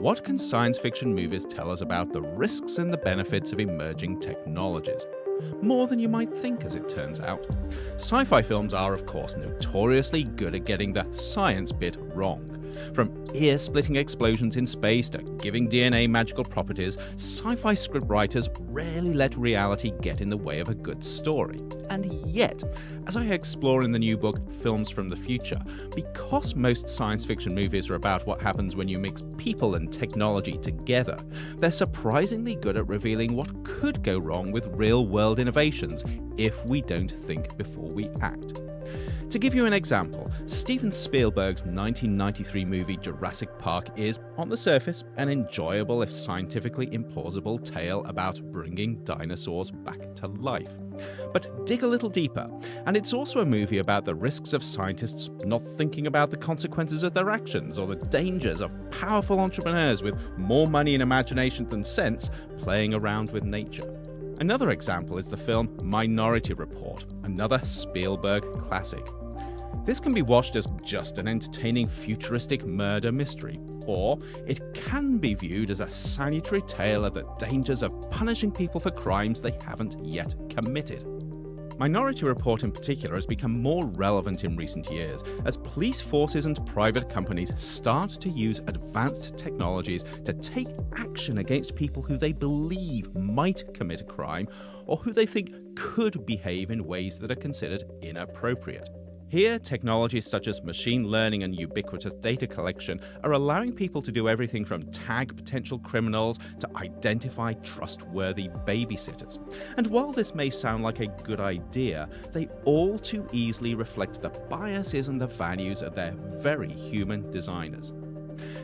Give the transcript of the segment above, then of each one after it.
what can science fiction movies tell us about the risks and the benefits of emerging technologies? More than you might think, as it turns out. Sci fi films are, of course, notoriously good at getting the science bit wrong. From ear splitting explosions in space to giving DNA magical properties, sci fi scriptwriters rarely let reality get in the way of a good story. And yet, as I explore in the new book Films from the Future, because most science fiction movies are about what happens when you mix people and technology together, they're surprisingly good at revealing what could go wrong with real world innovations if we don't think before we act. To give you an example, Steven Spielberg's 1993 movie Jurassic Park is, on the surface, an enjoyable if scientifically implausible tale about bringing dinosaurs back to life. But dig a little deeper, and it's also a movie about the risks of scientists not thinking about the consequences of their actions or the dangers of powerful entrepreneurs with more money and imagination than sense playing around with nature. Another example is the film Minority Report, another Spielberg classic. This can be watched as just an entertaining futuristic murder mystery, or it can be viewed as a salutary tale of the dangers of punishing people for crimes they haven't yet committed. Minority Report in particular has become more relevant in recent years as police forces and private companies start to use advanced technologies to take action against people who they believe might commit a crime or who they think could behave in ways that are considered inappropriate. Here, technologies such as machine learning and ubiquitous data collection are allowing people to do everything from tag potential criminals to identify trustworthy babysitters. And while this may sound like a good idea, they all too easily reflect the biases and the values of their very human designers.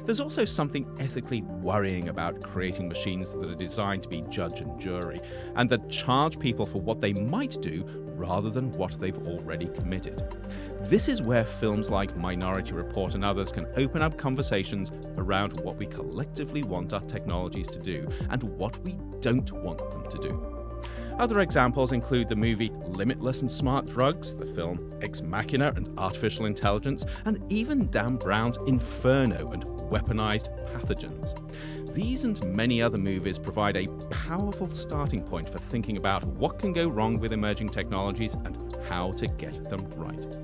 There's also something ethically worrying about creating machines that are designed to be judge and jury, and that charge people for what they might do rather than what they've already committed. This is where films like Minority Report and others can open up conversations around what we collectively want our technologies to do and what we don't want them to do. Other examples include the movie Limitless and Smart Drugs, the film Ex Machina and Artificial Intelligence, and even Dan Brown's Inferno and Weaponized Pathogens. These and many other movies provide a powerful starting point for thinking about what can go wrong with emerging technologies and how to get them right.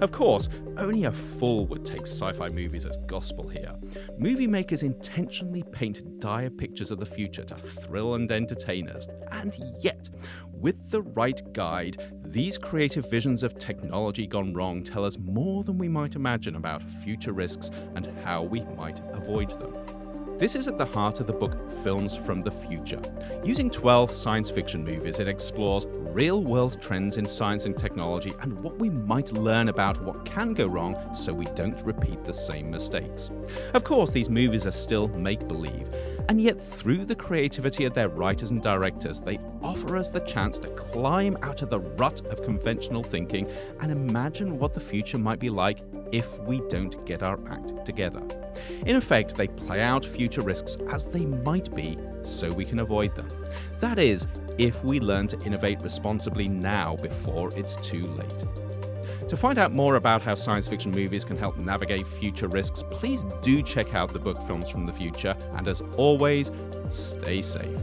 Of course, only a fool would take sci fi movies as gospel here. Movie makers intentionally paint dire pictures of the future to thrill and entertain us, and yet, with the right guide, these creative visions of technology gone wrong tell us more than we might imagine about future risks and how we might avoid them. This is at the heart of the book Films from the Future. Using 12 science fiction movies, it explores real world trends in science and technology and what we might learn about what can go wrong so we don't repeat the same mistakes. Of course, these movies are still make believe, and yet through the creativity of their writers and directors, they offer us the chance to climb out of the rut of conventional thinking and imagine what the future might be like if we don't get our act together. In effect, they play out future risks as they might be so we can avoid them. That is, if we learn to innovate responsibly now before it's too late. To find out more about how science fiction movies can help navigate future risks, please do check out the book Films from the Future. And as always, stay safe.